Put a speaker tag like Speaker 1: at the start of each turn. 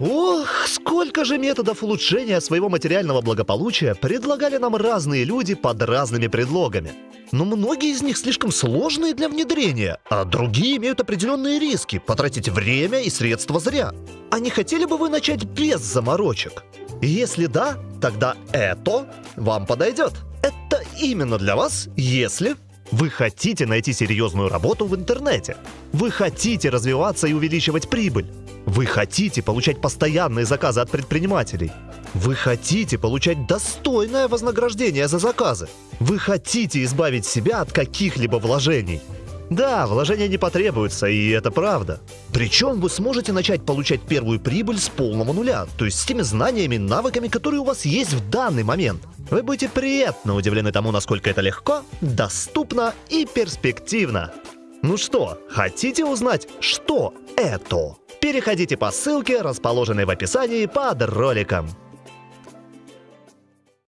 Speaker 1: Ох, сколько же методов улучшения своего материального благополучия предлагали нам разные люди под разными предлогами. Но многие из них слишком сложные для внедрения, а другие имеют определенные риски потратить время и средства зря. А не хотели бы вы начать без заморочек? Если да, тогда это вам подойдет. Это именно для вас, если вы хотите найти серьезную работу в интернете. Вы хотите развиваться и увеличивать прибыль. Вы хотите получать постоянные заказы от предпринимателей. Вы хотите получать достойное вознаграждение за заказы. Вы хотите избавить себя от каких-либо вложений. Да, вложения не потребуются, и это правда. Причем вы сможете начать получать первую прибыль с полного нуля, то есть с теми знаниями навыками, которые у вас есть в данный момент. Вы будете приятно удивлены тому, насколько это легко, доступно и перспективно. Ну что, хотите узнать, что это? Переходите по ссылке, расположенной в описании под роликом.